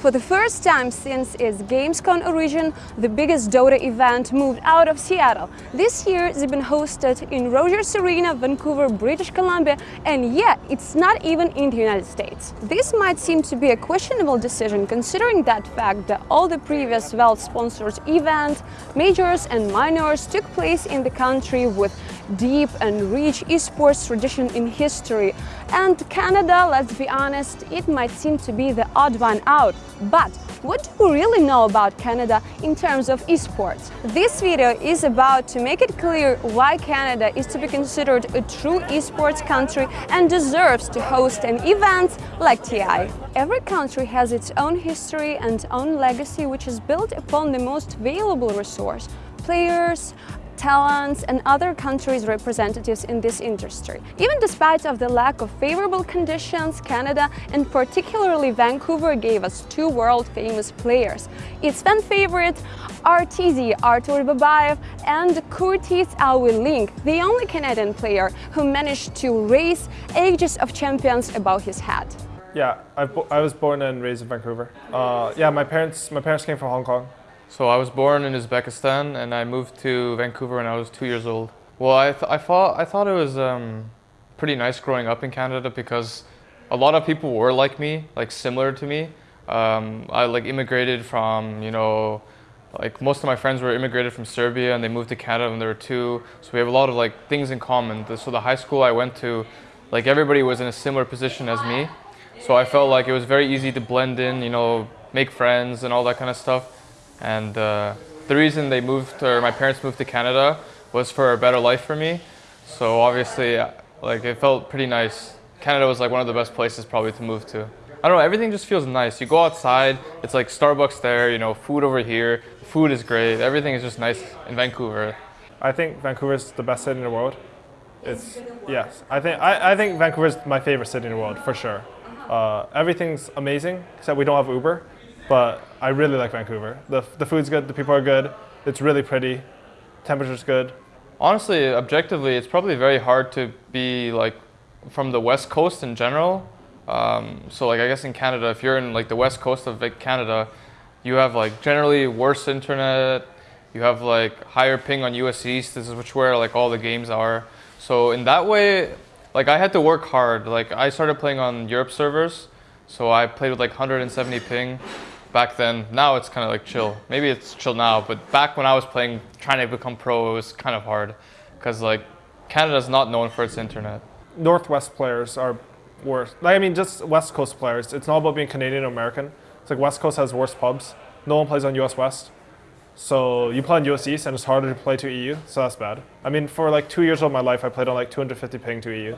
For the first time since its Gamescom origin, the biggest Dota event moved out of Seattle. This year, it's been hosted in Rogers Arena, Vancouver, British Columbia, and yeah, it's not even in the United States. This might seem to be a questionable decision considering that fact that all the previous Valve-sponsored events, majors and minors took place in the country with deep and rich esports tradition in history. And Canada, let's be honest, it might seem to be the odd one out. But what do we really know about Canada in terms of esports? This video is about to make it clear why Canada is to be considered a true esports country and deserves to host an event like TI. Every country has its own history and own legacy which is built upon the most valuable resource, players, talents and other countries' representatives in this industry. Even despite of the lack of favorable conditions, Canada and particularly Vancouver gave us two world-famous players. Its fan favorite RTZ Artur Babayev and Curtis Ling, the only Canadian player who managed to raise Aegis of champions above his head. Yeah, I, I was born and raised in Vancouver. Uh, yeah, my parents my parents came from Hong Kong. So I was born in Uzbekistan and I moved to Vancouver when I was two years old. Well, I, th I, thought, I thought it was um, pretty nice growing up in Canada because a lot of people were like me, like similar to me. Um, I like immigrated from, you know, like most of my friends were immigrated from Serbia and they moved to Canada when they were two. So we have a lot of like things in common. So the high school I went to, like everybody was in a similar position as me. So I felt like it was very easy to blend in, you know, make friends and all that kind of stuff. And uh, the reason they moved, or my parents moved to Canada, was for a better life for me. So obviously, uh, like it felt pretty nice. Canada was like one of the best places probably to move to. I don't know, everything just feels nice. You go outside, it's like Starbucks there, you know, food over here. Food is great. Everything is just nice in Vancouver. I think Vancouver is the best city in the world. It's yes. I think I, I think Vancouver is my favorite city in the world for sure. Uh, everything's amazing except we don't have Uber. But I really like Vancouver. The, the food's good, the people are good, it's really pretty, temperature's good. Honestly, objectively, it's probably very hard to be like from the west coast in general. Um, so like I guess in Canada, if you're in like the west coast of Canada, you have like generally worse internet, you have like higher ping on US East, this is which where like all the games are. So in that way, like I had to work hard. Like I started playing on Europe servers, so I played with like 170 ping back then. Now it's kind of like chill. Maybe it's chill now, but back when I was playing, trying to become pro, it was kind of hard because like Canada's not known for its internet. Northwest players are worse. Like, I mean, just West Coast players. It's not about being Canadian or American. It's like West Coast has worse pubs. No one plays on US West. So you play on US East and it's harder to play to EU, so that's bad. I mean, for like two years of my life, I played on like 250 ping to EU.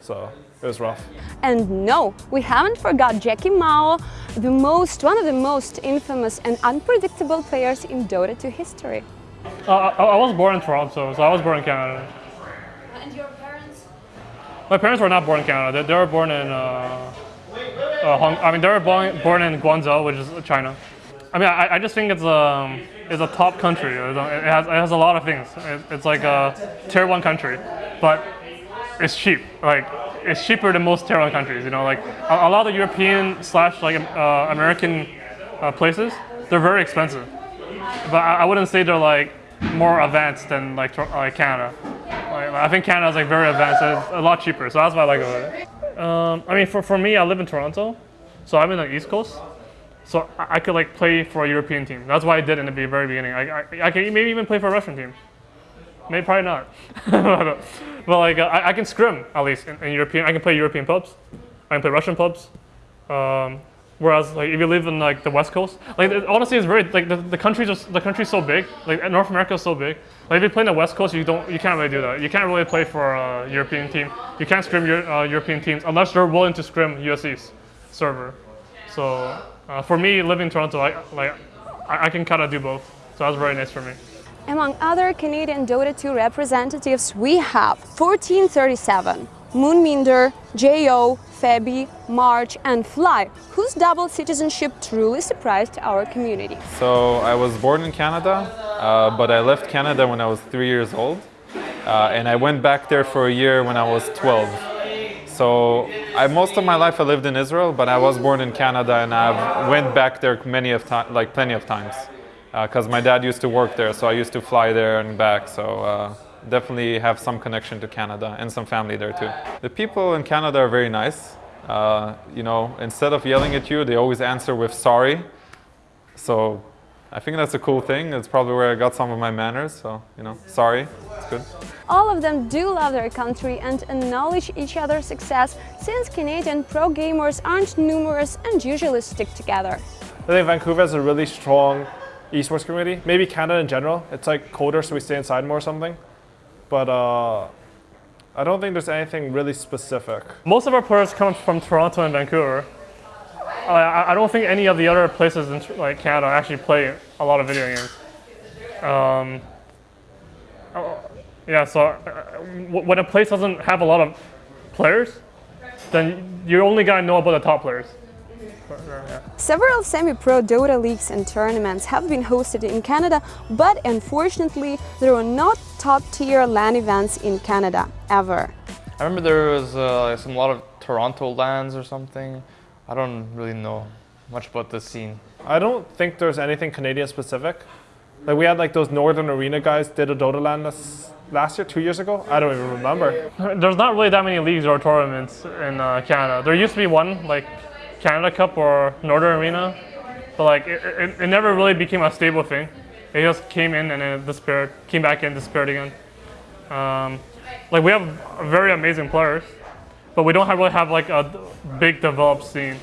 So it was rough. And no, we haven't forgot Jacky Mao, the most, one of the most infamous and unpredictable players in Dota 2 history. Uh, I, I, was born in Toronto, so I was born in Canada. And your parents? My parents were not born in Canada. They, they were born in, uh, uh, Hong, I mean, they were born, born in Guangzhou, which is China. I mean, I, I just think it's a, um, it's a top country. It has, it has a lot of things. It, it's like a tier one country, but it's cheap. Like it's cheaper than most tier one countries. You know, like a, a lot of European slash like uh, American uh, places, they're very expensive. But I, I, wouldn't say they're like more advanced than like like Canada. Like, I think Canada is like very advanced. It's a lot cheaper. So that's what I like about it. Um, I mean, for for me, I live in Toronto, so I'm in the East Coast. So I, I could like play for a European team. That's why I did in the very beginning. I, I, I could maybe even play for a Russian team. Maybe probably not. but like uh, I, I, can scrim at least in, in, European. I can play European pubs. I can play Russian pubs. Um, whereas like if you live in like the West Coast, like it, honestly, it's very like the, the country just the country's so big. Like North America is so big. Like if you play in the West Coast, you don't you can't really do that. You can't really play for a European team. You can't scrim your uh, European teams unless you're willing to scrim USE's server. So uh, for me, living in Toronto, I like I, I can kind of do both. So that's very nice for me. Among other Canadian Dota 2 representatives, we have 1437, MoonMeander, J.O., Fabi, March and Fly, whose double citizenship truly surprised our community. So I was born in Canada, uh, but I left Canada when I was three years old. Uh, and I went back there for a year when I was 12. So I, most of my life I lived in Israel, but I was born in Canada and I went back there many of like plenty of times, because uh, my dad used to work there, so I used to fly there and back. So uh, definitely have some connection to Canada and some family there too. The people in Canada are very nice. Uh, you know, instead of yelling at you, they always answer with sorry. So I think that's a cool thing. It's probably where I got some of my manners. So, you know, sorry, it's good. All of them do love their country and acknowledge each other's success since Canadian pro gamers aren't numerous and usually stick together. I think Vancouver has a really strong esports community. Maybe Canada in general. It's like colder, so we stay inside more or something. But uh, I don't think there's anything really specific. Most of our players come from Toronto and Vancouver. I, don't think any of the other places in like Canada actually play a lot of video games. Um, oh, yeah, so uh, when a place doesn't have a lot of players, then you only gotta know about the top players. Several semi-pro Dota leagues and tournaments have been hosted in Canada, but unfortunately there are not top-tier LAN events in Canada, ever. I remember there was uh, some lot of Toronto LANs or something. I don't really know much about this scene. I don't think there's anything Canadian specific. Like we had like those Northern Arena guys did a Dota LAN this last year, two years ago. I don't even remember. There's not really that many leagues or tournaments in uh, Canada. There used to be one, like Canada Cup or Northern Arena, but like it, it, it, never really became a stable thing. It just came in and then disappeared, came back in, disappeared again. Um, like we have very amazing players, but we don't have really have like a big developed scene.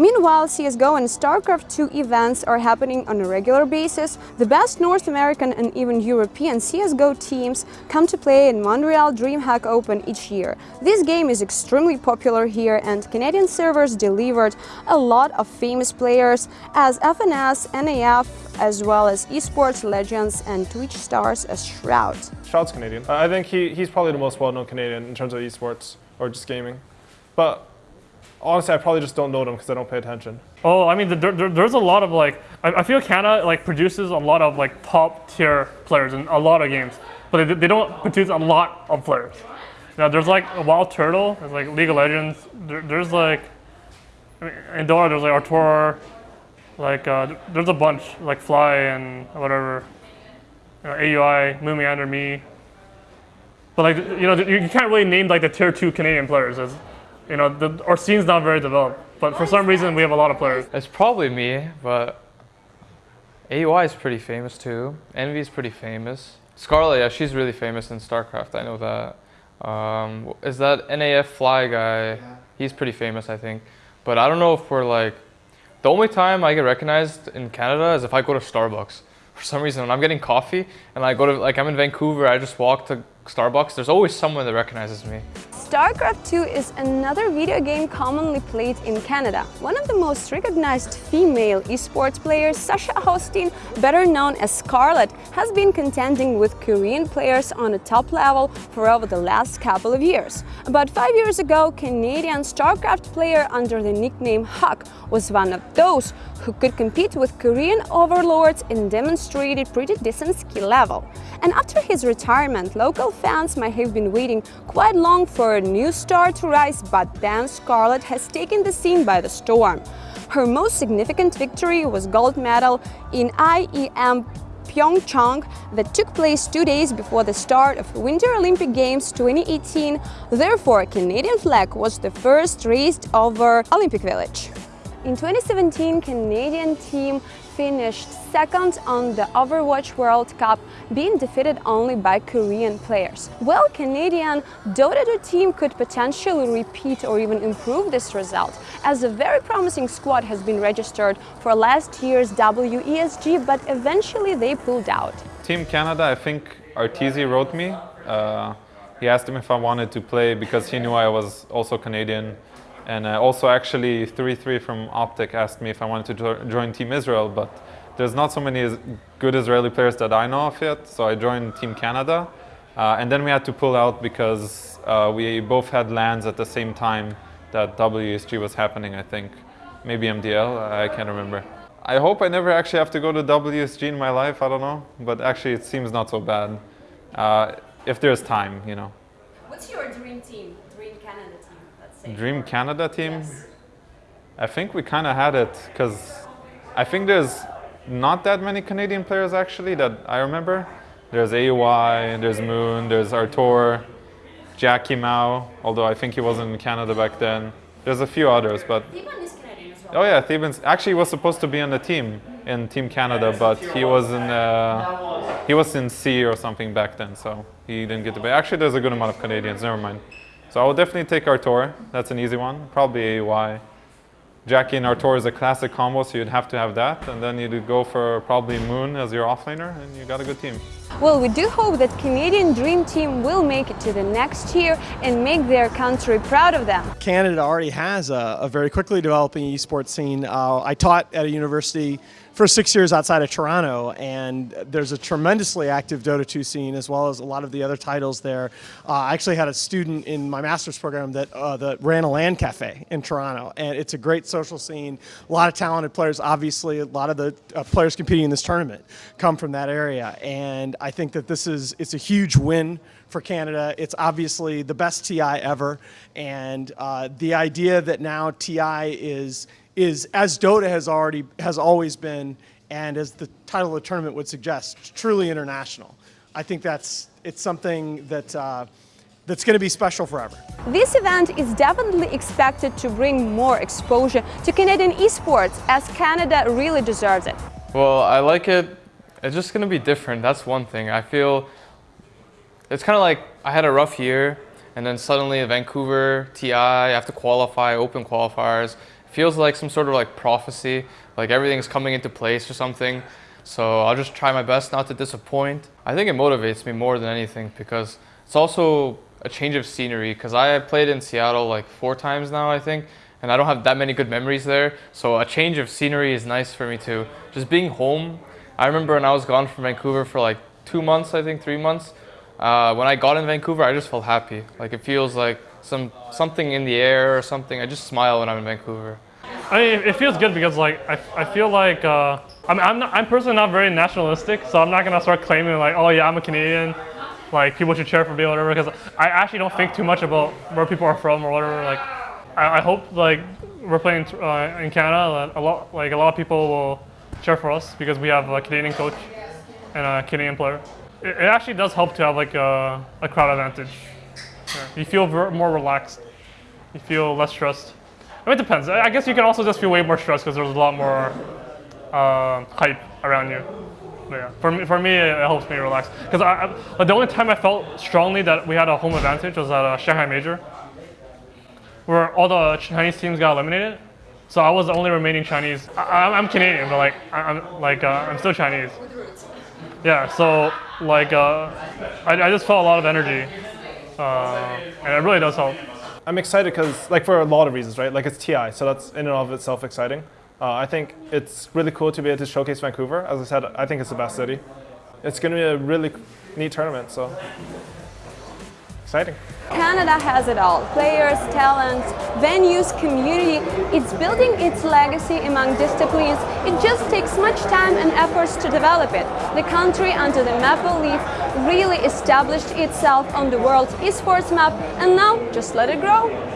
Meanwhile, CSGO and StarCraft 2 events are happening on a regular basis. The best North American and even European CSGO teams come to play in Montreal DreamHack Open each year. This game is extremely popular here and Canadian servers delivered a lot of famous players as FNS, NAF, as well as esports legends and Twitch stars as Shroud. Shroud's Canadian. I think he, he's probably the most well-known Canadian in terms of esports or just gaming. But honestly, I probably just don't know them because I don't pay attention. Oh, I mean, there, there, there's a lot of like, I, I, feel Canada like produces a lot of like top tier players in a lot of games, but they, they don't produce a lot of players. Now there's like a Wild Turtle, there's like League of Legends, there, there's like, I mean, in Dota there's like Artur, like uh, there's a bunch, like Fly and whatever, you know, AUI, MoonMeander, me. But like, you know, you can't really name like the tier two Canadian players as, you know, the, our scene's not very developed. But for some reason, we have a lot of players. It's probably me, but AUI is pretty famous too. Envy is pretty famous. Scarlett, yeah, she's really famous in StarCraft. I know that. Um, is that NAF Fly guy? Yeah. He's pretty famous, I think. But I don't know if we're like, the only time I get recognized in Canada is if I go to Starbucks. For some reason, when I'm getting coffee and I go to, like I'm in Vancouver, I just walk to Starbucks, there's always someone that recognizes me. StarCraft 2 is another video game commonly played in Canada. One of the most recognized female esports players, Sasha Hostyn, better known as Scarlett, has been contending with Korean players on a top level for over the last couple of years. About five years ago, Canadian StarCraft player under the nickname Huck was one of those who could compete with Korean overlords and demonstrated pretty decent skill level. And after his retirement, local fans might have been waiting quite long for a new star to rise, but then Scarlett has taken the scene by the storm. Her most significant victory was gold medal in IEM Pyeongchang that took place two days before the start of Winter Olympic Games 2018. Therefore, Canadian flag was the first raised over Olympic Village. In 2017, Canadian team finished second on the Overwatch World Cup, being defeated only by Korean players. Well, Canadian Dota 2 team could potentially repeat or even improve this result, as a very promising squad has been registered for last year's WESG, but eventually they pulled out. Team Canada, I think Arteezy wrote me. Uh, he asked him if I wanted to play because he knew I was also Canadian and uh, also actually 33 from Optic asked me if I wanted to join Team Israel, but there's not so many good Israeli players that I know of yet, so I joined Team Canada. Uh, and then we had to pull out because uh, we both had lands at the same time that WSG was happening, I think. Maybe MDL, I can't remember. I hope I never actually have to go to WSG in my life, I don't know. But actually it seems not so bad. Uh, if there's time, you know. What's your dream team, dream Canada team? Let's Dream Canada team. I think we kind of had it because I think there's not that many Canadian players actually that I remember. There's AY, there's Moon, there's Artur, Jacky Mao, although I think he wasn't in Canada back then. There's a few others, but Theeban is Canadian as well. oh yeah, Theeban's actually was supposed to be on the team in Team Canada, but he was in uh, he was in C or something back then, so he didn't get to play. Actually, there's a good amount of Canadians. Never mind. So I will definitely take Artur. That's an easy one. Probably AY. Jacky and Artur is a classic combo, so you'd have to have that. And then you'd go for probably Moon as your offlaner, and you got a good team. Well, we do hope that Canadian Dream Team will make it to the next year and make their country proud of them. Canada already has a, a very quickly developing esports scene. Uh, I taught at a university for six years outside of Toronto, and there's a tremendously active Dota 2 scene as well as a lot of the other titles there. Uh, I actually had a student in my master's program that, uh, that ran a LAN cafe in Toronto, and it's a great social scene. A lot of talented players, obviously, a lot of the uh, players competing in this tournament come from that area, and I think that this is it's a huge win for Canada. It's obviously the best TI ever, and uh, the idea that now TI is is as Dota has already has always been, and as the title of the tournament would suggest, truly international. I think that's it's something that. Uh, that's going to be special forever. This event is definitely expected to bring more exposure to Canadian esports as Canada really deserves it. Well, I like it. It's just gonna be different. That's one thing. I feel it's kind of like I had a rough year, and then suddenly Vancouver TI, I have to qualify, open qualifiers. It feels like some sort of like prophecy, like everything's coming into place or something. So I'll just try my best not to disappoint. I think it motivates me more than anything because it's also a change of scenery. Because I played in Seattle like four times now, I think, and I don't have that many good memories there. So a change of scenery is nice for me too. Just being home. I remember when I was gone from Vancouver for like two months, I think three months. Uh, when I got in Vancouver, I just felt happy. Like it feels like some something in the air or something. I just smile when I'm in Vancouver. I mean, it feels good because like I, I feel like uh, I'm I'm not I'm personally not very nationalistic, so I'm not gonna start claiming like oh yeah I'm a Canadian, like people should cheer for me or whatever. Because I actually don't think too much about where people are from or whatever. Like I, I hope like we're playing uh, in Canada, a lot like a lot of people will cheer for us because we have a Canadian coach and a Canadian player. It, it actually does help to have like a, a crowd advantage. Yeah. You feel more relaxed. You feel less stressed. I mean, it depends. I I guess you can also just feel way more stressed because there's a lot more uh, hype around you. But yeah, for me, for me, it helps me relax. Because I, I, the only time I felt strongly that we had a home advantage was at a Shanghai Major, where all the Chinese teams got eliminated. So I was the only remaining Chinese. I, I'm- I'm Canadian, but like I'm like uh, I'm still Chinese. Yeah. So like uh, I, I just felt a lot of energy, uh, and it really does help. I'm excited because, like, for a lot of reasons, right? Like, it's TI, so that's in and of itself exciting. Uh, I think it's really cool to be able to showcase Vancouver. As I said, I think it's the best city. It's going to be a really neat tournament, so exciting. Canada has it all players, talents, venues, community. It's building its legacy among disciplines. It just takes much time and efforts to develop it. The country, under the Maple Leaf, really established itself on the world's esports map, and now just let it grow.